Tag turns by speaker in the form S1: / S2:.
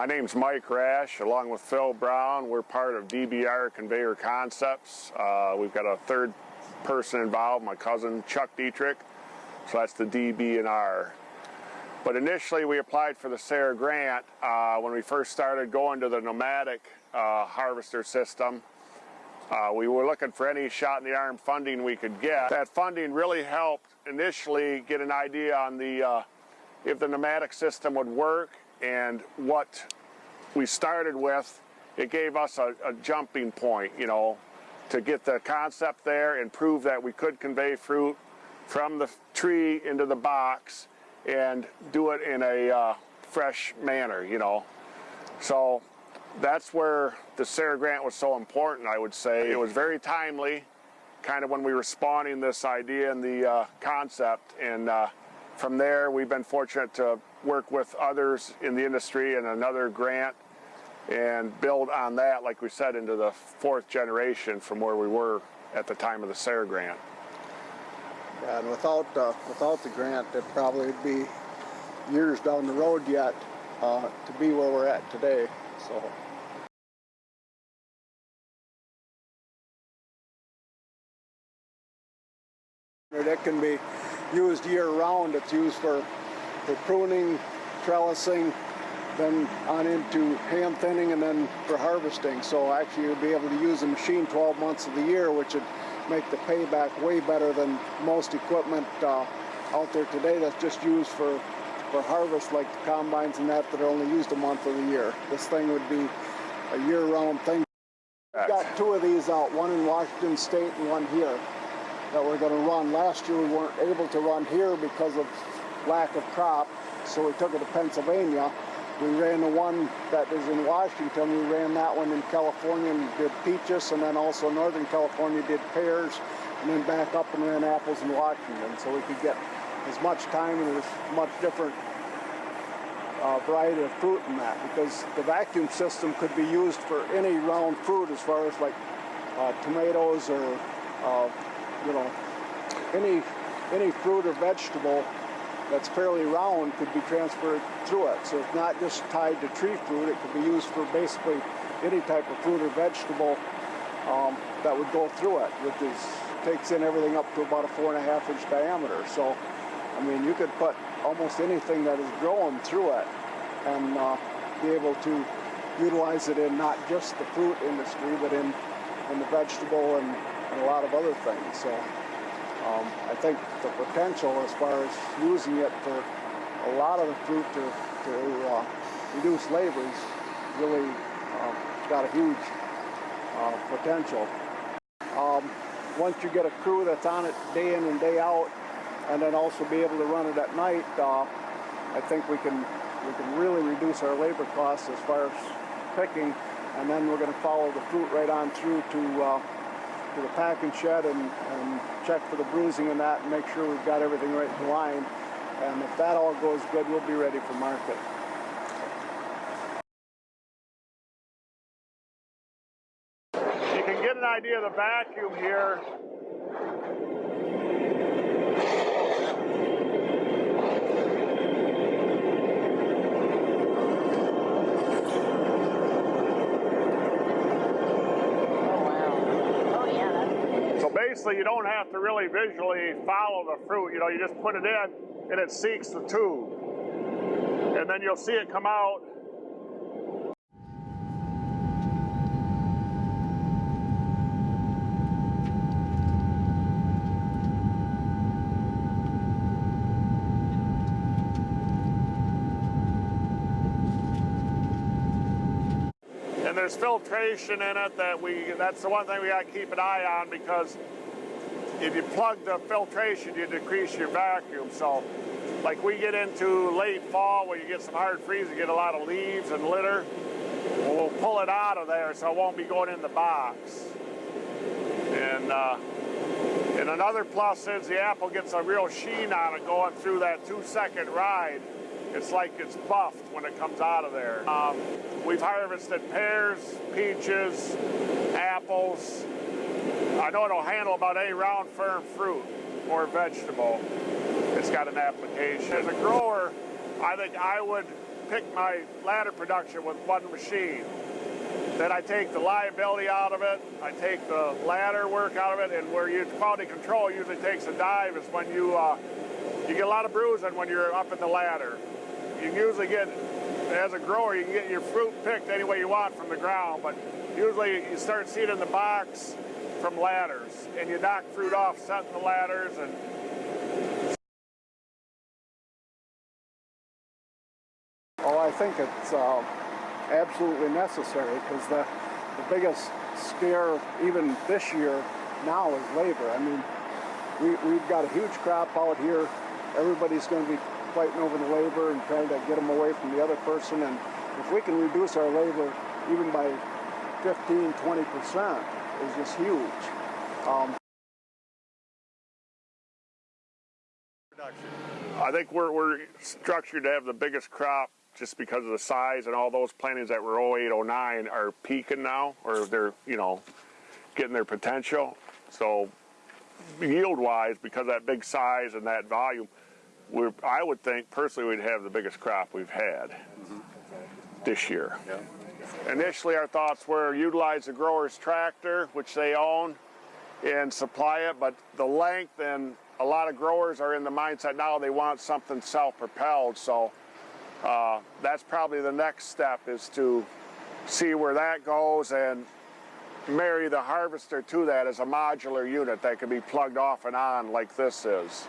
S1: My name's Mike Rash, along with Phil Brown. We're part of DBR Conveyor Concepts. Uh, we've got a third person involved, my cousin Chuck Dietrich. So that's the DB&R. But initially we applied for the SARE grant uh, when we first started going to the nomadic uh, harvester system. Uh, we were looking for any shot in the arm funding we could get. That funding really helped initially get an idea on the uh, if the nomadic system would work and what we started with, it gave us a, a jumping point, you know, to get the concept there and prove that we could convey fruit from the tree into the box and do it in a uh, fresh manner, you know. So that's where the SARE grant was so important, I would say. It was very timely, kind of when we were spawning this idea and the uh, concept. And uh, from there, we've been fortunate to work with others in the industry and another grant and build on that, like we said, into the fourth generation from where we were at the time of the SARE grant.
S2: Yeah, and without uh, without the grant, it probably would be years down the road yet uh, to be where we're at today. So. It can be used year round. It's used for, for pruning, trellising, then on into hand thinning and then for harvesting. So actually you'll be able to use the machine 12 months of the year, which would make the payback way better than most equipment uh, out there today that's just used for for harvest like the combines and that that are only used a month of the year. This thing would be a year-round thing. We've got two of these out, one in Washington State and one here that we're going to run. Last year we weren't able to run here because of lack of crop, so we took it to Pennsylvania. We ran the one that is in Washington. We ran that one in California and did peaches, and then also Northern California did pears, and then back up and ran apples in Washington, so we could get as much time and as much different uh, variety of fruit in that because the vacuum system could be used for any round fruit as far as like uh, tomatoes or uh, you know, any, any fruit or vegetable that's fairly round could be transferred through it. So it's not just tied to tree fruit, it could be used for basically any type of fruit or vegetable um, that would go through it, which is, takes in everything up to about a four and a half inch diameter. So, I mean, you could put almost anything that is growing through it and uh, be able to utilize it in not just the fruit industry, but in, in the vegetable and and a lot of other things. So um, I think the potential as far as using it for a lot of the fruit to, to uh, reduce labor is really uh, got a huge uh, potential. Um, once you get a crew that's on it day in and day out, and then also be able to run it at night, uh, I think we can we can really reduce our labor costs as far as picking, and then we're going to follow the fruit right on through to uh, to the packing shed and, and check for the bruising and that and make sure we've got everything right in line. And if that all goes good, we'll be ready for market.
S1: You can get an idea of the vacuum here basically you don't have to really visually follow the fruit. You know, you just put it in and it seeks the tube. And then you'll see it come out and there's filtration in it that we that's the one thing we got to keep an eye on because if you plug the filtration, you decrease your vacuum. So like we get into late fall where you get some hard freeze, you get a lot of leaves and litter, we'll pull it out of there so it won't be going in the box. And, uh, and another plus is the apple gets a real sheen on it going through that two second ride. It's like it's buffed when it comes out of there. Um, we've harvested pears, peaches, apples, I know it'll handle about any round firm fruit or vegetable. It's got an application. As a grower, I think I would pick my ladder production with one machine. Then I take the liability out of it, I take the ladder work out of it, and where you quality control usually takes a dive is when you uh, you get a lot of bruising when you're up in the ladder. You usually get, as a grower, you can get your fruit picked any way you want from the ground, but usually you start seeing it in the box from ladders, and you knock fruit off setting the ladders and
S2: Oh, I think it's uh, absolutely necessary because the, the biggest scare, even this year, now is labor. I mean, we, we've got a huge crop out here. Everybody's going to be fighting over the labor and trying to get them away from the other person. And if we can reduce our labor even by 15, 20 percent, is just huge. Um,
S1: I think we're, we're structured to have the biggest crop just because of the size and all those plantings that were 08, 09 are peaking now, or they're, you know, getting their potential. So yield-wise, because of that big size and that volume, we're, I would think personally we'd have the biggest crop we've had this year. Initially, our thoughts were utilize the grower's tractor, which they own, and supply it, but the length and a lot of growers are in the mindset now they want something self-propelled, so uh, that's probably the next step is to see where that goes and marry the harvester to that as a modular unit that can be plugged off and on like this is.